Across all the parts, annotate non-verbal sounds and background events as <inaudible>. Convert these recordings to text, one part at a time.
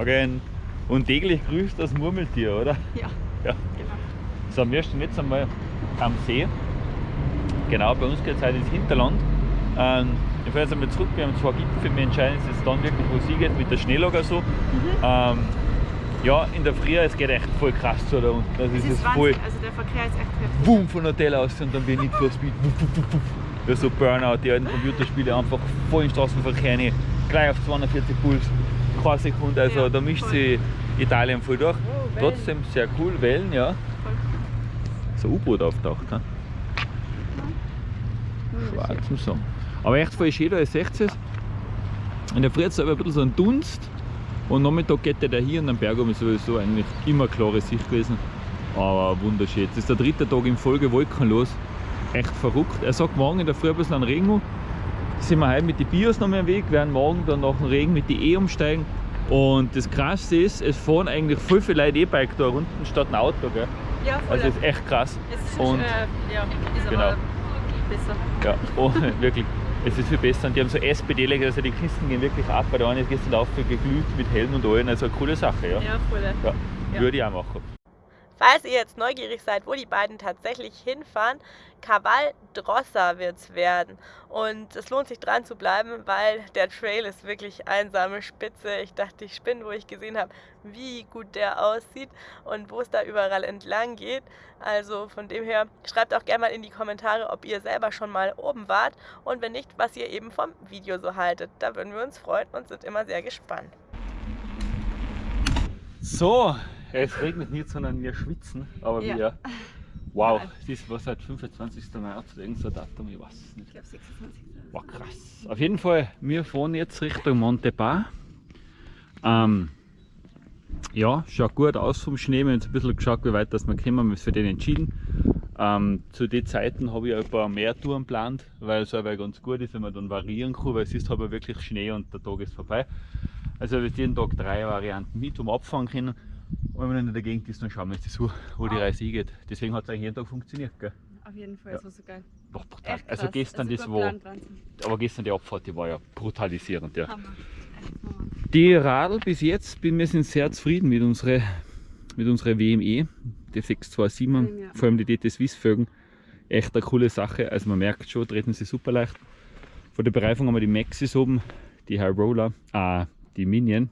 Morgen. Und täglich grüßt das Murmeltier, oder? <laughs> Ja. Ja. Genau. So, wir stehen jetzt einmal am See. Genau, bei uns geht es heute ins Hinterland. Ähm, ich fahre jetzt einmal zurück, wir haben zwei Gipfel, wir entscheiden uns jetzt dann wirklich, wo es hingeht, mit der Schneelager so. Mhm. Ähm, ja, in der Früh, es geht echt voll krass zu da unten. Also Es es ist ist voll. Also der Verkehr ist echt heftig. Boom von Hotel aus und dann wird nicht for Speed. Ja, so Burnout, die alten Computerspiele einfach voll in den Straßenverkehr rein, gleich auf 240 Puls, keine Sekunde. Also Ja, da mischt voll. sich Italien voll durch. Oh. Trotzdem sehr cool, Wellen, ja. Voll. So ein U-Boot auftaucht. He? Schwarz zum Sagen. Aber echt voll schön, da ist 16. In der Früh ist aber ein bisschen so ein Dunst. Und Nachmittag geht der hier und am Berg oben ist sowieso eigentlich immer klare Sicht gewesen. Aber wunderschön. Jetzt ist der dritte Tag in Folge wolkenlos. Echt verrückt. Er sagt morgen in der Früh ein bisschen an Regen. Sind wir heute mit den Bios noch mehr am Weg, werden morgen dann nach dem Regen mit die E umsteigen. Und das krasse ist, es fahren eigentlich voll viele Leute E-Bike da unten statt ein Auto. Gell? Ja, voll. Also ist echt krass. es ist, und- äh, ja, ist Genau. besser. Ja, oh, <laughs> wirklich. Es ist viel besser. Und die haben so SPD-Leger, also die Kisten gehen wirklich ab. Bei der einen ist gestern auf geglüht mit Helm und allem. Also eine coole Sache, ja. Ja, voll. ja. Ja. Würde ich auch machen. Falls ihr jetzt neugierig seid, wo die beiden tatsächlich hinfahren, Caval Drossa wird es werden. Und es lohnt sich dran zu bleiben, weil der Trail ist wirklich einsame Spitze. Ich dachte, ich spinne, wo ich gesehen habe, wie gut der aussieht und wo es da überall entlang geht. Also von dem her, schreibt auch gerne mal in die Kommentare, ob ihr selber schon mal oben wart und wenn nicht, was ihr eben vom Video so haltet. Da würden wir uns freuen und sind immer sehr gespannt. So, es regnet nicht, sondern wir schwitzen. Aber Ja. wir. Wow, das war seit 25. März, irgend so ein Datum, ich weiß es nicht. Ich glaube 26. War krass. Auf jeden Fall, wir fahren jetzt Richtung Montepar. Ähm, ja, schaut gut aus vom Schnee. Wir haben jetzt ein bisschen geschaut, wie weit das wir kommen, wir haben uns für den entschieden. Ähm, zu den Zeiten habe ich ein paar mehr Touren geplant, weil es aber ganz gut ist, wenn man dann variieren kann, weil es ist aber wirklich Schnee und der Tag ist vorbei. Also habe ich jeden Tag drei Varianten mit, um abfahren können. Und wenn man in der Gegend ist, dann schauen wir uns das an, wo die Reise hingeht. Deswegen hat es eigentlich jeden Tag funktioniert. Gell? Auf jeden Fall, Ja. das war so geil. Doch, brutal. Echt Also krass. gestern Ein das war, aber gestern die Abfahrt, die war ja brutalisierend. Ja. Hammer. Die Radl bis jetzt, bin wir sind sehr zufrieden mit unserer mit unserer WME, die 627, Ja. vor allem die DT Swiss Fögen. Echt eine coole Sache. Also man merkt schon, treten sie super leicht. Von der Bereifung haben wir die Maxis oben, die High Roller, ah, die Minion.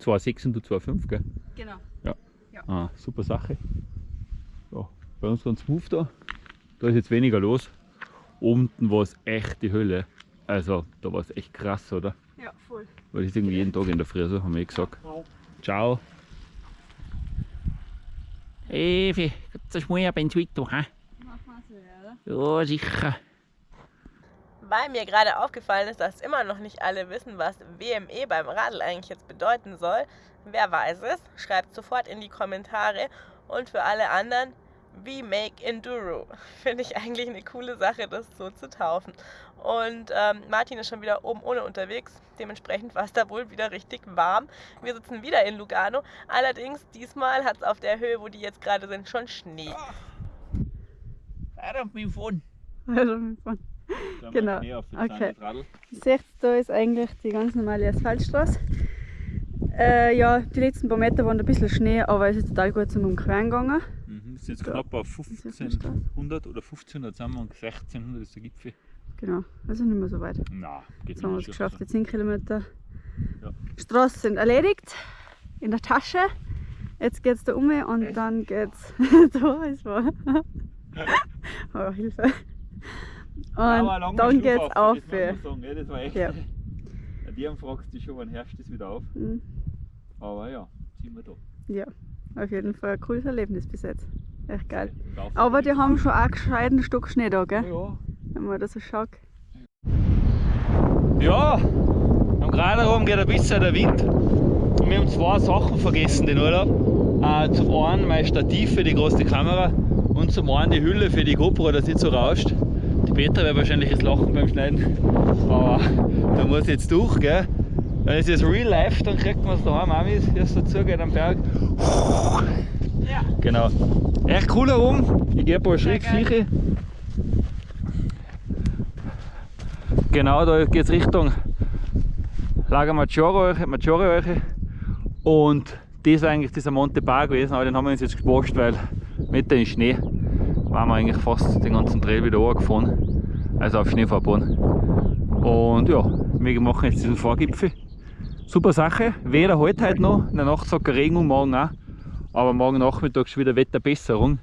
2,6 und 2,5, gell? Genau. Ah, super Sache. Ja, bei uns ganz smooth da. Da ist jetzt weniger los. Unten war es echt die Hölle. Also da war es echt krass, oder? Ja, voll. Weil das ist irgendwie jeden Tag in der Früh so, haben wir eh gesagt. Ciao. Evi, gibt's ein Schmuer beim Twitter, hä? Mach mal so, ja, oder? Ja, sicher. Weil mir gerade aufgefallen ist, dass immer noch nicht alle wissen, was WME beim Radl eigentlich jetzt bedeuten soll. Wer weiß es, schreibt sofort in die Kommentare. Und für alle anderen, We Make Enduro. <laughs> Finde ich eigentlich eine coole Sache, das so zu taufen. Und ähm, Martin ist schon wieder oben ohne unterwegs. Dementsprechend war es da wohl wieder richtig warm. Wir sitzen wieder in Lugano. Allerdings, diesmal hat es auf der Höhe, wo die jetzt gerade sind, schon Schnee. Weiter auf mein Phone. Also, wir fahren. Genau. Okay. Seht, da ist eigentlich die ganz normale Asphaltstraße. Äh, ja, die letzten paar Meter waren ein bisschen Schnee, aber es ist total gut zum Umqueren gegangen. Mhm, sind jetzt Ja. knapp auf ist jetzt 1500 oder 1500 sind wir und 1600 ist der Gipfel. Genau, also nicht mehr so weit. Na, geht Jetzt haben wir es geschafft, die 10 Kilometer. Ja. Straßen sind erledigt, in der Tasche. Jetzt geht es da um und dann geht's <laughs> da ist wahr. <laughs> oh, Hilfe. Und dann geht's auf. Das, muss man sagen, das war echt. Ja. Ja. Die haben fragst du schon, wann herrscht das wieder auf. Mhm. Aber ja, sind wir da. Ja, auf jeden Fall ein cooles Erlebnis bis jetzt. Echt geil. Aber die haben schon auch gescheiten Stück Schnee da, gell? Ja. Wenn man das so schaut. Ja, am Graderaum geht ein bisschen der Wind. Und wir haben zwei Sachen vergessen den Urlaub. Äh, zum einen mein Stativ für die große Kamera und zum anderen die Hülle für die GoPro, dass nicht so rauscht. Die Petra wird wahrscheinlich jetzt lachen beim Schneiden, aber da muss jetzt durch, gell? Wenn es jetzt Real Life, dann kriegt man es daheim auch mit, es dazu geht am Berg. Ja. Genau. Echt cool herum. Ich gehe ein paar Schritte sicher. Genau, da geht es Richtung Lager Maggiore, Maggiore Und das ist eigentlich dieser Monte Bar gewesen, aber den haben wir uns jetzt gespasst, weil mit dem Schnee waren wir eigentlich fast den ganzen Trail wieder gefahren. Also auf Schneefahrbahn. Und ja, wir machen jetzt diesen Vorgipfel. Super Sache. Weder heute halt noch, in der Nacht sagt Regen und morgen auch. Aber morgen Nachmittag ist wieder Wetterbesserung.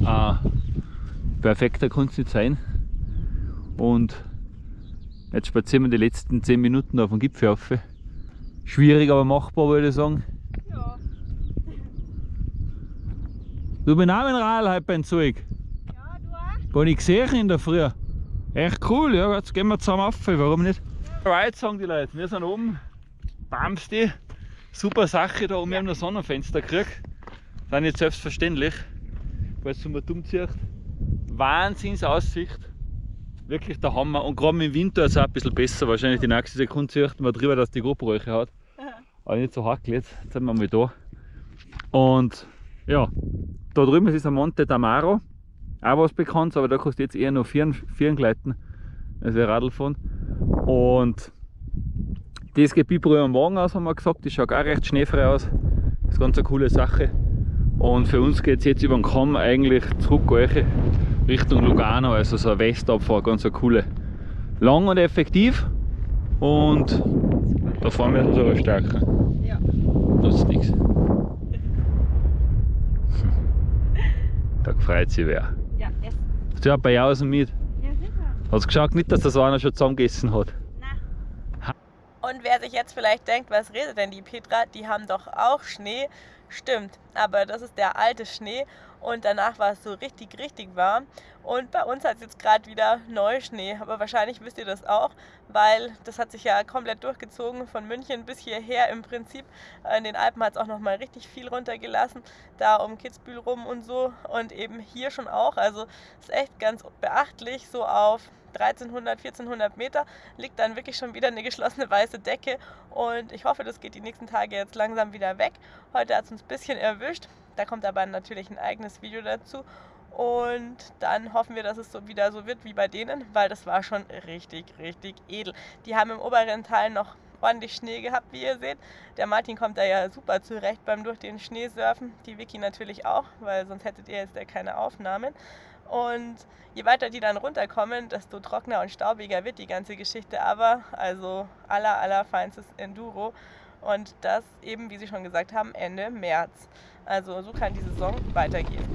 Äh, perfekter kann es nicht sein. Und jetzt spazieren wir die letzten 10 Minuten auf dem Gipfel auf. Schwierig, aber machbar, würde ich sagen. Ja. Du bist auch ein Rad heute beim Zeug. Ja, du auch. Gar nicht gesehen in der Früh. Echt cool, ja, jetzt gehen wir zusammen auf, warum nicht? Right, sagen die Leute, wir sind oben, Bamsti, super Sache da oben, wir haben ein Sonnenfenster gekriegt. Ist nicht selbstverständlich, falls du mal dumm ziehst. Wahnsinnsaussicht, wirklich der Hammer und gerade im Winter ist es auch ein bisschen besser, wahrscheinlich die nächste Sekunde sieht man drüber, dass die GoPro hat aber nicht so hart jetzt. Jetzt sind wir mal da. Und ja, da drüben ist ein Monte Damaro, auch was bekannt, aber da kostet jetzt eher nur Vieren, Vieren gleiten, also Radl fahren. Und das geht Bibro am Wagen aus, haben wir gesagt, das schaut auch recht schneefrei aus. Das ist ganz eine coole Sache. Und für uns geht es jetzt über den Kamm eigentlich zurück Richtung Lugano, also so eine Westabfahrt, ganz eine coole. Lang und effektiv und da fahren wir sogar stärker. Ja. Nutzt nichts. Da freut sich wer. Ja, essen. Hast du ja bei Jausen mit? Ja, sicher. Hast du geschaut nicht, dass das einer schon zusammengegessen hat? Nein. Und wer sich jetzt vielleicht denkt, was redet denn die Petra? Die haben doch auch Schnee. Stimmt, aber das ist der alte Schnee und danach war es so richtig, richtig warm. Und bei uns hat es jetzt gerade wieder Neuschnee, aber wahrscheinlich wisst ihr das auch, weil das hat sich ja komplett durchgezogen von München bis hierher im Prinzip. In den Alpen hat es auch nochmal richtig viel runtergelassen, da um Kitzbühel rum und so und eben hier schon auch. Also ist echt ganz beachtlich, so auf 1300, 1400 Meter liegt dann wirklich schon wieder eine geschlossene weiße Decke und ich hoffe, das geht die nächsten Tage jetzt langsam wieder weg. Heute hat es uns ein bisschen erwischt, da kommt aber natürlich ein eigenes Video dazu und dann hoffen wir, dass es so wieder so wird wie bei denen, weil das war schon richtig, richtig edel. Die haben im oberen Teil noch ordentlich Schnee gehabt, wie ihr seht. Der Martin kommt da ja super zurecht beim durch den Schnee surfen. Die Vicky natürlich auch, weil sonst hättet ihr jetzt ja keine Aufnahmen. Und je weiter die dann runterkommen, desto trockener und staubiger wird die ganze Geschichte aber. Also aller, aller feinstes Enduro. Und das eben, wie Sie schon gesagt haben, Ende März. Also so kann die Saison weitergehen.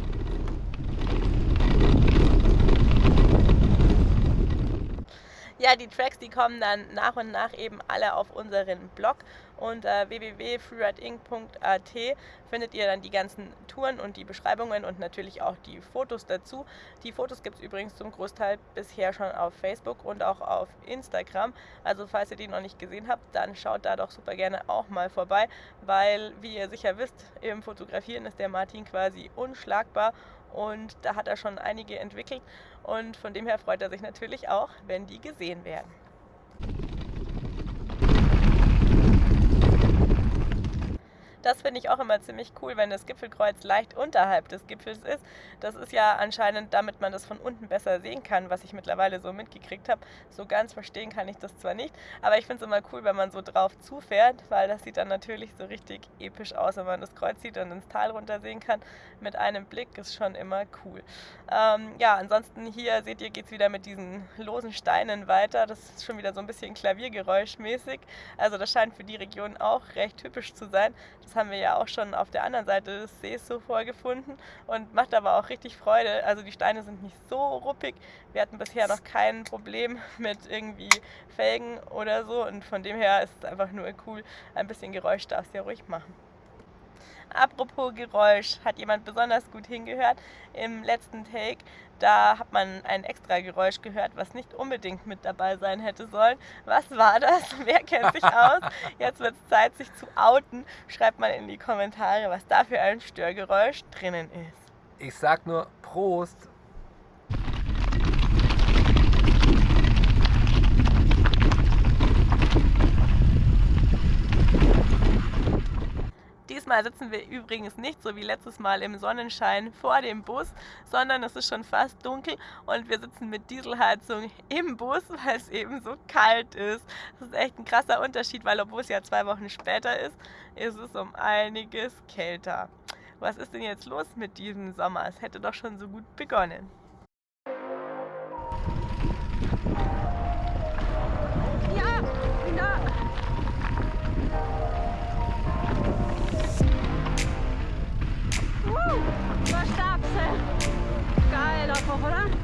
Ja, die Tracks, die kommen dann nach und nach eben alle auf unseren Blog unter www.freerideinc.at findet ihr dann die ganzen Touren und die Beschreibungen und natürlich auch die Fotos dazu. Die Fotos gibt es übrigens zum Großteil bisher schon auf Facebook und auch auf Instagram. Also falls ihr die noch nicht gesehen habt, dann schaut da doch super gerne auch mal vorbei, weil wie ihr sicher wisst, im Fotografieren ist der Martin quasi unschlagbar und da hat er schon einige entwickelt und von dem her freut er sich natürlich auch, wenn die gesehen werden. Das finde ich auch immer ziemlich cool, wenn das Gipfelkreuz leicht unterhalb des Gipfels ist. Das ist ja anscheinend, damit man das von unten besser sehen kann, was ich mittlerweile so mitgekriegt habe. So ganz verstehen kann ich das zwar nicht, aber ich finde es immer cool, wenn man so drauf zufährt, weil das sieht dann natürlich so richtig episch aus, wenn man das Kreuz sieht und ins Tal runter sehen kann. Mit einem Blick ist schon immer cool. Ähm, ja, ansonsten hier seht ihr, geht es wieder mit diesen losen Steinen weiter. Das ist schon wieder so ein bisschen Klaviergeräuschmäßig. Also das scheint für die Region auch recht typisch zu sein. Das haben wir ja auch schon auf der anderen Seite des Sees so vorgefunden und macht aber auch richtig Freude. Also die Steine sind nicht so ruppig. Wir hatten bisher noch kein Problem <laughs> mit irgendwie Felgen oder so und von dem her ist es einfach nur cool. Ein bisschen Geräusch darfst du ja ruhig machen. Apropos Geräusch, hat jemand besonders gut hingehört? Im letzten Take, da hat man ein extra Geräusch gehört, was nicht unbedingt mit dabei sein hätte sollen. Was war das? <laughs> Wer kennt sich aus? Jetzt wird es Zeit, sich zu outen. Schreibt mal in die Kommentare, was da für ein Störgeräusch drinnen ist. Ich sag nur Prost Diesmal sitzen wir übrigens nicht so wie letztes Mal im Sonnenschein vor dem Bus, sondern es ist schon fast dunkel und wir sitzen mit Dieselheizung im Bus, weil es eben so kalt ist. Das ist echt ein krasser Unterschied, weil obwohl es ja zwei Wochen später ist, ist es um einiges kälter. Was ist denn jetzt los mit diesem Sommer? Es hätte doch schon so gut begonnen. vou lá?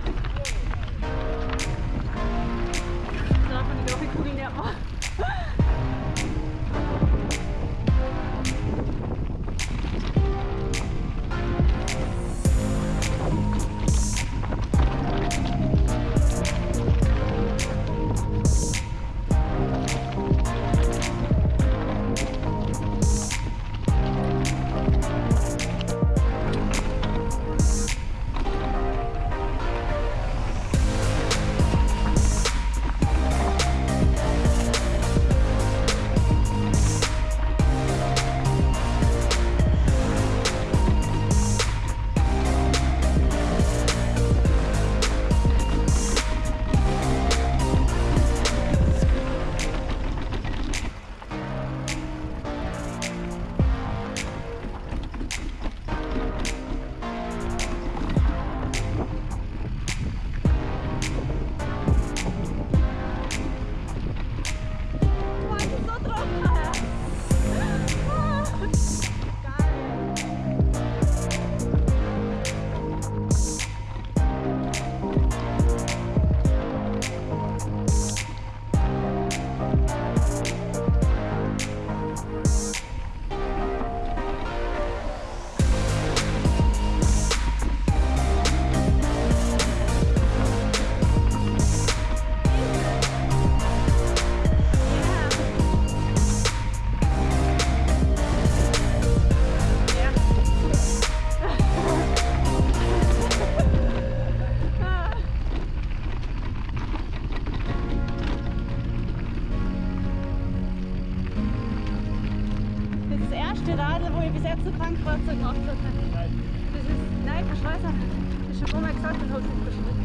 zu Bankkreuzung aufzuhalten. Das ist, nein, ich weiß nicht. Ich habe immer gesagt, das habe es nicht.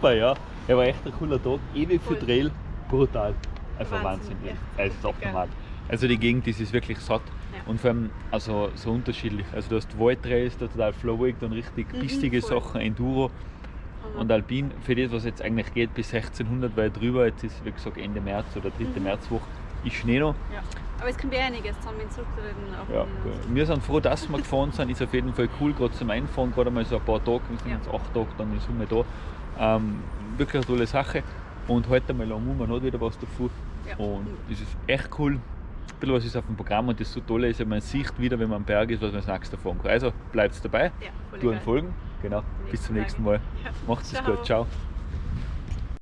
Super, ja. Er war echt ein cooler Tag, ewig für Voll. Trail, brutal. Einfach Wahnsinn, ja. Es ist abnormal. Also die Gegend, das ist wirklich satt. Ja. Und vor allem also so unterschiedlich. Also du hast Waldtrails, da total flowig, dann richtig Mhm, bissige voll. Sachen, Enduro und Alpin. Für das, was jetzt eigentlich geht, bis 1600 weit drüber, jetzt ist wie gesagt Ende März oder dritte Mhm. Märzwoche, ist Schnee noch. Ja. Aber es kommt eh einiges zusammen zurückreden. Auf Ja, gut. wir sind froh, dass wir gefahren sind, ist auf jeden Fall cool, gerade zum Einfahren, gerade mal so ein paar Tage, wir sind Ja. jetzt acht Tage dann in Summe da. Ähm, wirklich eine tolle Sache. Und heute mal lang man hat wieder was davon. Ja. Und das ist echt cool. Ein bisschen was ist auf dem Programm und das so tolle ist, man sieht wieder, wenn man am Berg ist, was man das nächste fahren kann. Also bleibt dabei, Ja, tun folgen. Genau. Bis zum Nächsten Mal. Ja. Macht's es gut. Ciao.